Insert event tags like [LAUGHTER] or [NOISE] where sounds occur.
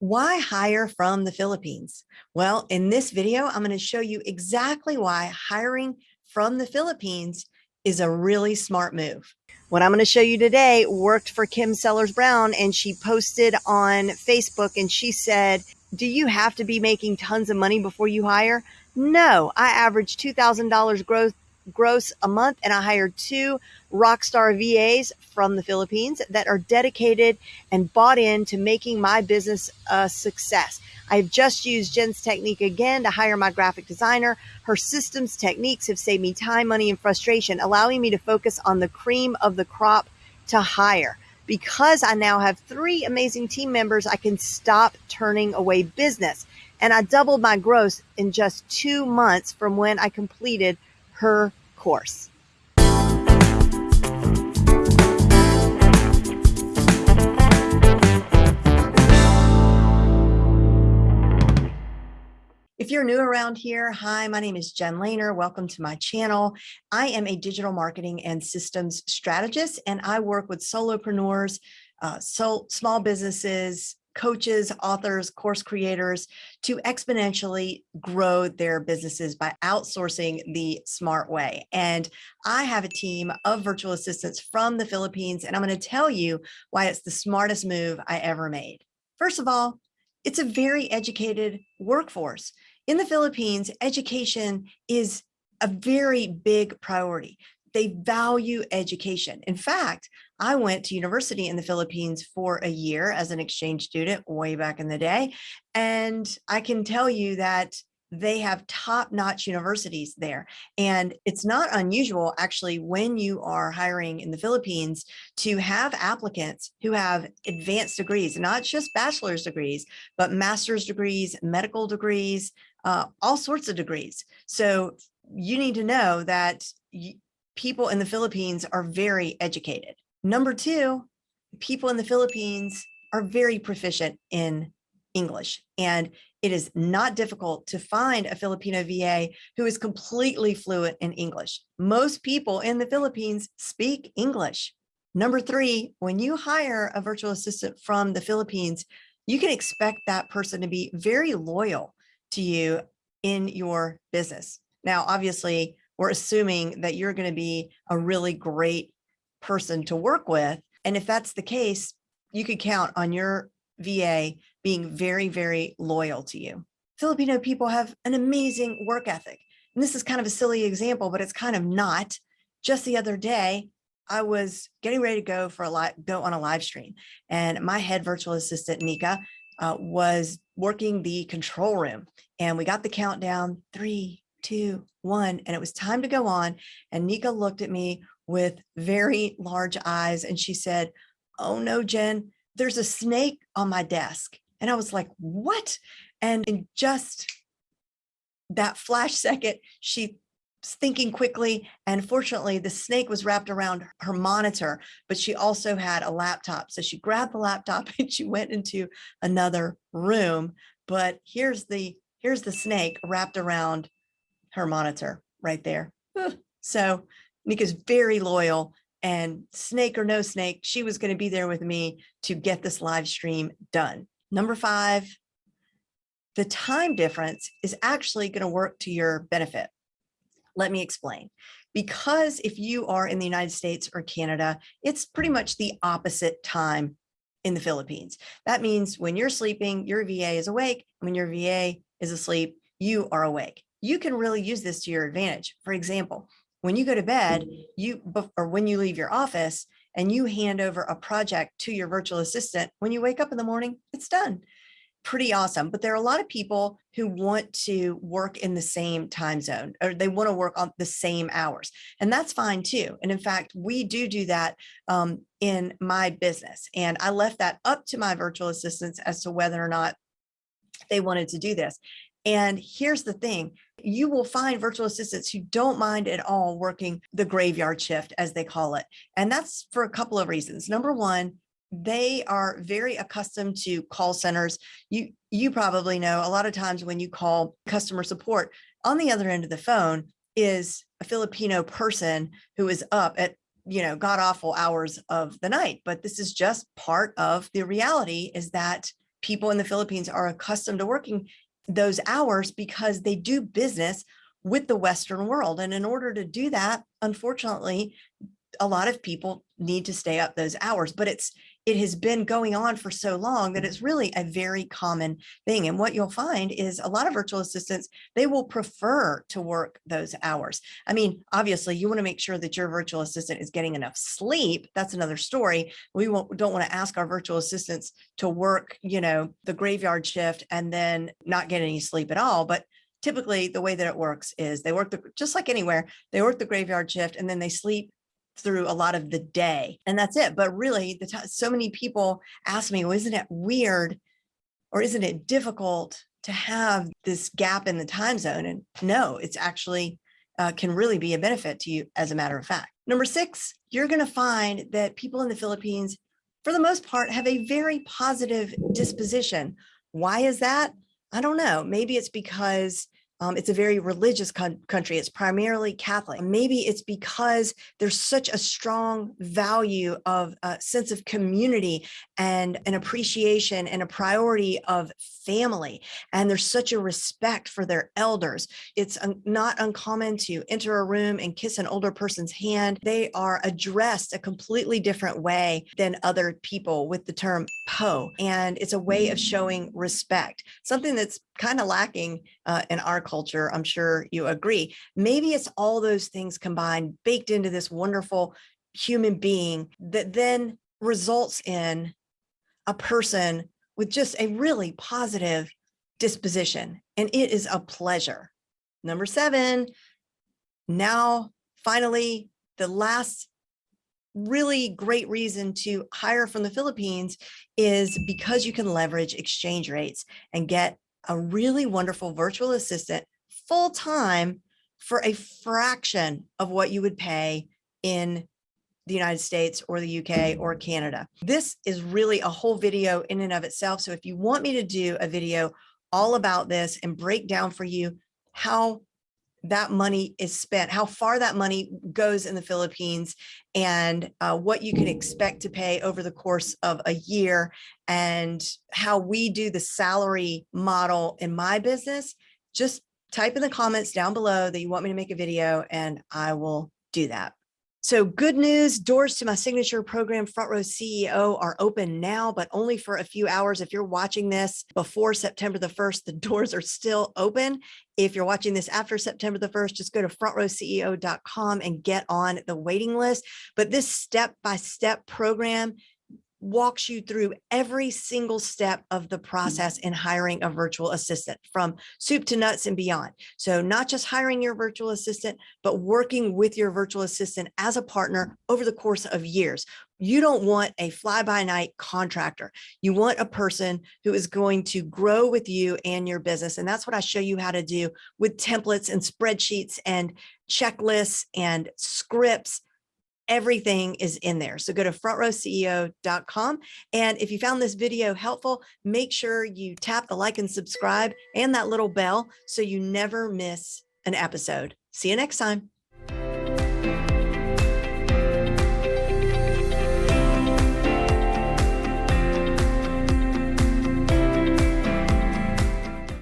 Why hire from the Philippines? Well, in this video, I'm going to show you exactly why hiring from the Philippines is a really smart move. What I'm going to show you today worked for Kim Sellers Brown and she posted on Facebook and she said, do you have to be making tons of money before you hire? No, I average $2,000 gross gross a month and I hired two rock star VAs from the Philippines that are dedicated and bought in to making my business a success. I've just used Jen's technique again to hire my graphic designer. Her systems techniques have saved me time, money, and frustration, allowing me to focus on the cream of the crop to hire. Because I now have three amazing team members, I can stop turning away business. And I doubled my gross in just two months from when I completed her course. If you're new around here, hi, my name is Jen Lehner. Welcome to my channel. I am a digital marketing and systems strategist, and I work with solopreneurs, uh, so small businesses, coaches, authors, course creators to exponentially grow their businesses by outsourcing the smart way. And I have a team of virtual assistants from the Philippines, and I'm going to tell you why it's the smartest move I ever made. First of all, it's a very educated workforce. In the Philippines, education is a very big priority. They value education. In fact, I went to university in the Philippines for a year as an exchange student way back in the day. And I can tell you that they have top-notch universities there. And it's not unusual actually when you are hiring in the Philippines to have applicants who have advanced degrees, not just bachelor's degrees, but master's degrees, medical degrees, uh, all sorts of degrees. So you need to know that people in the Philippines are very educated. Number two, people in the Philippines are very proficient in English and it is not difficult to find a Filipino VA who is completely fluent in English. Most people in the Philippines speak English. Number three, when you hire a virtual assistant from the Philippines, you can expect that person to be very loyal to you in your business. Now, obviously, we're assuming that you're going to be a really great person to work with. And if that's the case, you could count on your VA being very, very loyal to you. Filipino people have an amazing work ethic. And this is kind of a silly example, but it's kind of not. Just the other day, I was getting ready to go for a live, go on a live stream and my head virtual assistant, Nika, uh, was working the control room and we got the countdown three, two, one, and it was time to go on. And Nika looked at me with very large eyes and she said, oh no, Jen, there's a snake on my desk. And I was like, what? And in just that flash second, she thinking quickly and fortunately the snake was wrapped around her monitor but she also had a laptop so she grabbed the laptop [LAUGHS] and she went into another room but here's the here's the snake wrapped around her monitor right there so Nika's very loyal and snake or no snake, she was going to be there with me to get this live stream done. Number five, the time difference is actually going to work to your benefit. Let me explain. Because if you are in the United States or Canada, it's pretty much the opposite time in the Philippines. That means when you're sleeping, your VA is awake. When your VA is asleep, you are awake. You can really use this to your advantage. For example, when you go to bed, you or when you leave your office and you hand over a project to your virtual assistant, when you wake up in the morning, it's done. Pretty awesome. But there are a lot of people who want to work in the same time zone or they want to work on the same hours. And that's fine too. And in fact, we do do that um, in my business. And I left that up to my virtual assistants as to whether or not they wanted to do this. And here's the thing, you will find virtual assistants who don't mind at all working the graveyard shift, as they call it. And that's for a couple of reasons. Number one, they are very accustomed to call centers. You, you probably know a lot of times when you call customer support on the other end of the phone is a Filipino person who is up at you know god awful hours of the night but this is just part of the reality is that people in the Philippines are accustomed to working those hours because they do business with the Western world. And in order to do that, unfortunately, a lot of people need to stay up those hours, but it's it has been going on for so long that mm-hmm. it's really a very common thing. And what you'll find is a lot of virtual assistants, they will prefer to work those hours. I mean, obviously you wanna make sure that your virtual assistant is getting enough sleep. That's another story. We won't, don't wanna ask our virtual assistants to work, you know, the graveyard shift and then not get any sleep at all. But typically the way that it works is they work the, just like anywhere, they work the graveyard shift and then they sleep through a lot of the day and that's it. But really the so many people ask me, well, isn't it weird or isn't it difficult to have this gap in the time zone? And no, it's actually uh, can really be a benefit to you as a matter of fact. Number six, you're going to find that people in the Philippines, for the most part, have a very positive disposition. Why is that? I don't know. Maybe it's because um, it's a very religious country. It's primarily Catholic. Maybe it's because there's such a strong value of a sense of community and an appreciation and a priority of family. And there's such a respect for their elders. It's un not uncommon to enter a room and kiss an older person's hand. They are addressed a completely different way than other people with the term po. And it's a way of showing respect, something that's kind of lacking uh, in our culture. I'm sure you agree. Maybe it's all those things combined, baked into this wonderful human being that then results in a person with just a really positive disposition. And it is a pleasure. Number seven, now finally, the last really great reason to hire from the Philippines is because you can leverage exchange rates and get a really wonderful virtual assistant full time for a fraction of what you would pay in the United States or the UK or Canada. This is really a whole video in and of itself. So if you want me to do a video all about this and break down for you how that money is spent, how far that money goes in the Philippines and uh, what you can expect to pay over the course of a year and how we do the salary model in my business, just type in the comments down below that you want me to make a video and I will do that. So good news, doors to my signature program, Front Row CEO, are open now, but only for a few hours. If you're watching this before September the 1st, the [LAUGHS] doors are still open. If you're watching this after September the 1st, just go to frontrowceo.com and get on the waiting list. But this step-by-step -step program walks you through every single step of the mm. process in hiring a virtual assistant from soup to nuts and beyond. So not just hiring your virtual assistant, but working with your virtual assistant as a partner over the course of years. You don't want a fly by night contractor. You want a person who is going to grow with you and your business. And that's what I show you how to do with templates and spreadsheets and checklists and scripts everything is in there. So go to frontrowceo.com. And if you found this video helpful, make sure you tap the like and subscribe and that little bell so you never miss an episode. See you next time.